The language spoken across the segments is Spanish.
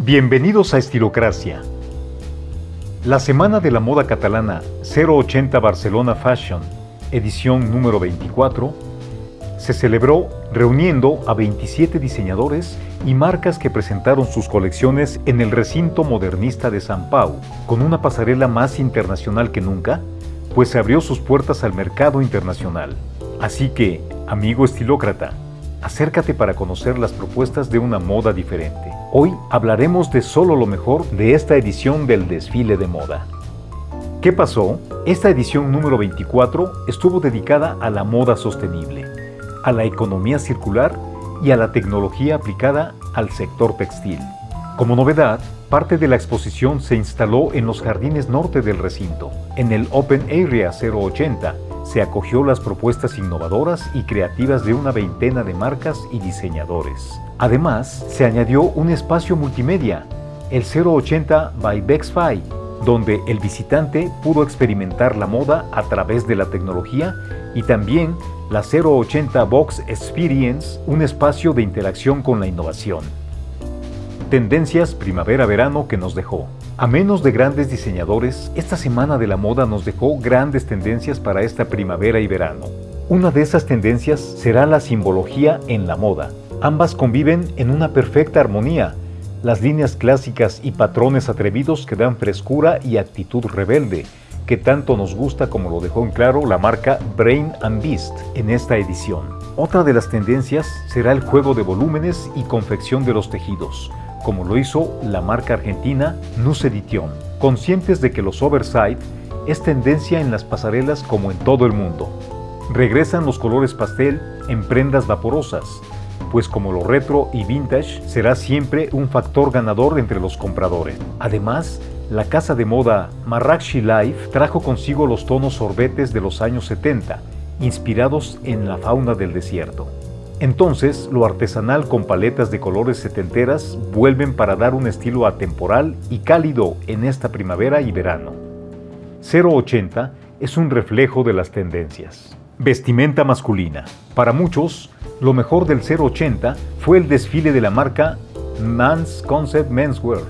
Bienvenidos a Estilocracia. La Semana de la Moda Catalana 080 Barcelona Fashion, edición número 24, se celebró reuniendo a 27 diseñadores y marcas que presentaron sus colecciones en el recinto modernista de San Pau, con una pasarela más internacional que nunca, pues se abrió sus puertas al mercado internacional. Así que, amigo estilócrata, acércate para conocer las propuestas de una moda diferente. Hoy hablaremos de solo lo mejor de esta edición del desfile de moda. ¿Qué pasó? Esta edición número 24 estuvo dedicada a la moda sostenible, a la economía circular y a la tecnología aplicada al sector textil. Como novedad, parte de la exposición se instaló en los jardines norte del recinto, en el Open Area 080, se acogió las propuestas innovadoras y creativas de una veintena de marcas y diseñadores. Además, se añadió un espacio multimedia, el 080 by Bexfy, donde el visitante pudo experimentar la moda a través de la tecnología y también la 080 Box Experience, un espacio de interacción con la innovación. Tendencias primavera-verano que nos dejó. A menos de grandes diseñadores, esta semana de la moda nos dejó grandes tendencias para esta primavera y verano. Una de esas tendencias será la simbología en la moda. Ambas conviven en una perfecta armonía, las líneas clásicas y patrones atrevidos que dan frescura y actitud rebelde, que tanto nos gusta como lo dejó en claro la marca Brain and Beast en esta edición. Otra de las tendencias será el juego de volúmenes y confección de los tejidos, como lo hizo la marca argentina Nucedition, conscientes de que los oversight es tendencia en las pasarelas como en todo el mundo. Regresan los colores pastel en prendas vaporosas, pues como lo retro y vintage será siempre un factor ganador entre los compradores. Además, la casa de moda Marrakchi Life trajo consigo los tonos sorbetes de los años 70, inspirados en la fauna del desierto. Entonces, lo artesanal con paletas de colores setenteras vuelven para dar un estilo atemporal y cálido en esta primavera y verano. 080 es un reflejo de las tendencias. Vestimenta masculina. Para muchos, lo mejor del 080 fue el desfile de la marca Man's Concept Menswear,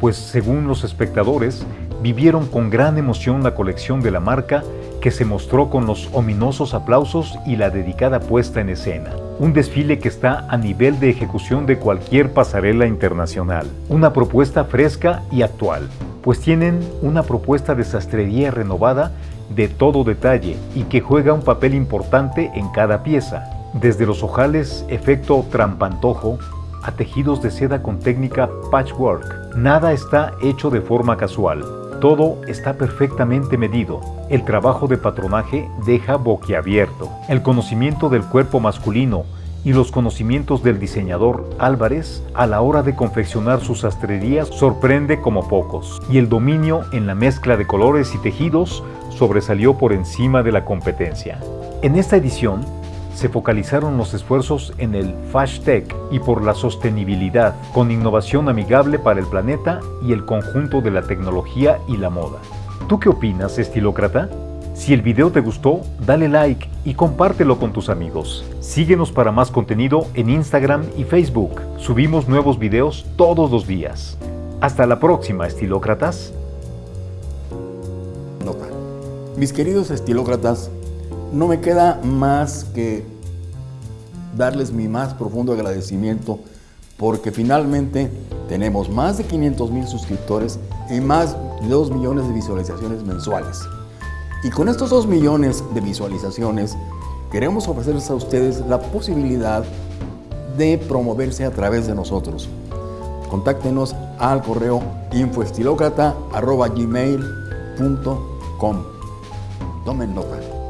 pues según los espectadores, vivieron con gran emoción la colección de la marca que se mostró con los ominosos aplausos y la dedicada puesta en escena. Un desfile que está a nivel de ejecución de cualquier pasarela internacional. Una propuesta fresca y actual, pues tienen una propuesta de sastrería renovada de todo detalle y que juega un papel importante en cada pieza. Desde los ojales efecto trampantojo a tejidos de seda con técnica patchwork. Nada está hecho de forma casual. Todo está perfectamente medido. El trabajo de patronaje deja boquiabierto. El conocimiento del cuerpo masculino y los conocimientos del diseñador Álvarez a la hora de confeccionar sus sastrerías sorprende como pocos. Y el dominio en la mezcla de colores y tejidos sobresalió por encima de la competencia. En esta edición, se focalizaron los esfuerzos en el Fashtech y por la sostenibilidad, con innovación amigable para el planeta y el conjunto de la tecnología y la moda. ¿Tú qué opinas, estilócrata? Si el video te gustó, dale like y compártelo con tus amigos. Síguenos para más contenido en Instagram y Facebook. Subimos nuevos videos todos los días. Hasta la próxima, estilócratas. Nota. Mis queridos estilócratas, no me queda más que darles mi más profundo agradecimiento porque finalmente tenemos más de 500 mil suscriptores y más de 2 millones de visualizaciones mensuales. Y con estos 2 millones de visualizaciones queremos ofrecerles a ustedes la posibilidad de promoverse a través de nosotros. Contáctenos al correo infoestilocrata.gmail.com Tomen nota.